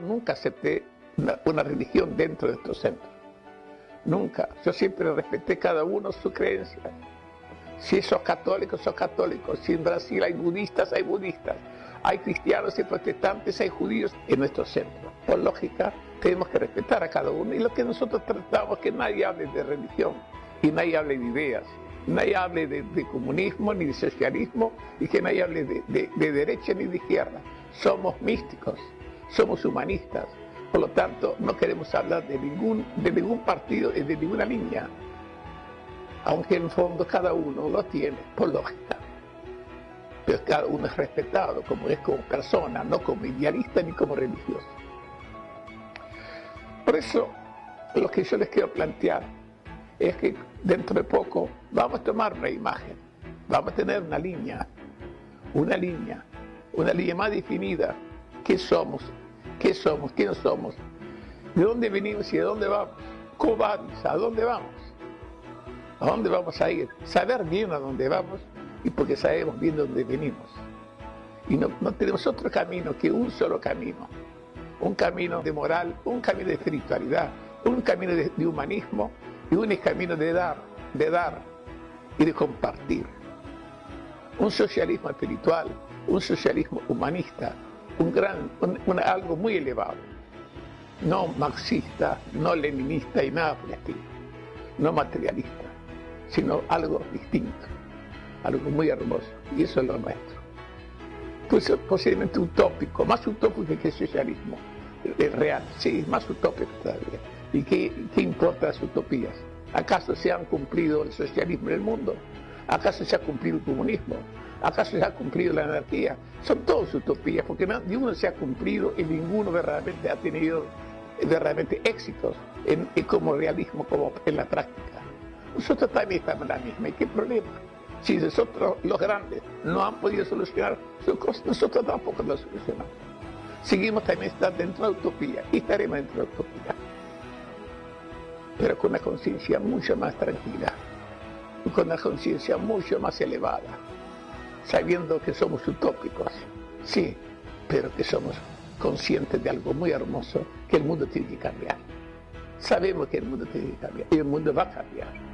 nunca acepté una, religión dentro de estos centros. Nunca. Yo siempre respeté cada uno su creencia. Si sos católico, sos católico. Si en Brasil hay budistas, hay budistas. Hay cristianos y protestantes, hay judíos en nuestro centro. Por lógica, tenemos que respetar a cada uno. Y lo que nosotros tratamos es que nadie hable de religión y nadie hable de ideas. Nadie hable de, comunismo ni de socialismo y que nadie hable de derecha ni de izquierda. Somos místicos, somos humanistas. Por lo tanto, no queremos hablar de ningún, de ningún partido de ninguna línea. Aunque en el fondo cada uno lo tiene, por lógica. Pero cada uno es respetado como es como persona, no como idealista ni como religioso. Por eso, lo que yo les quiero plantear es que dentro de poco vamos a tomar una imagen, vamos a tener una línea, una línea, una línea más definida. ¿Qué somos? ¿Qué somos? ¿Quiénes somos? ¿De dónde venimos y de dónde vamos? ¿Cómo? ¿A dónde vamos? ¿A dónde vamos a ir? Saber bien a dónde vamos y porque sabemos bien de dónde venimos. Y no, no tenemos otro camino que un solo camino. Un camino de moral, un camino de espiritualidad, un camino de, de humanismo y un camino de dar, de dar y de compartir. Un socialismo espiritual, un socialismo humanista, un gran, algo muy elevado. No marxista, no leninista y nada por el estilo. No materialista, sino algo distinto, algo muy hermoso. Y eso es lo nuestro. Pues posiblemente utópico, más utópico que el socialismo el real, sí, más utópico todavía. ¿Y qué, qué importa las utopías? ¿Acaso se han cumplido el socialismo en el mundo? ¿Acaso se ha cumplido el comunismo? ¿Acaso se ha cumplido la anarquía? Son todas utopías, porque ninguno se ha cumplido y ninguno verdaderamente ha tenido verdaderamente éxitos en, como realismo, como en la práctica. Nosotros también estamos en la misma. ¿Y qué problema? Si nosotros, los grandes, no han podido solucionar sus cosas, nosotros tampoco lo solucionamos. Seguimos también estando dentro de la utopía y estaremos dentro de la utopía. Pero con una conciencia mucho más tranquila, con una conciencia mucho más elevada, sabiendo que somos utópicos, sí, pero que somos conscientes de algo muy hermoso, que el mundo tiene que cambiar. Sabemos que el mundo tiene que cambiar y el mundo va a cambiar.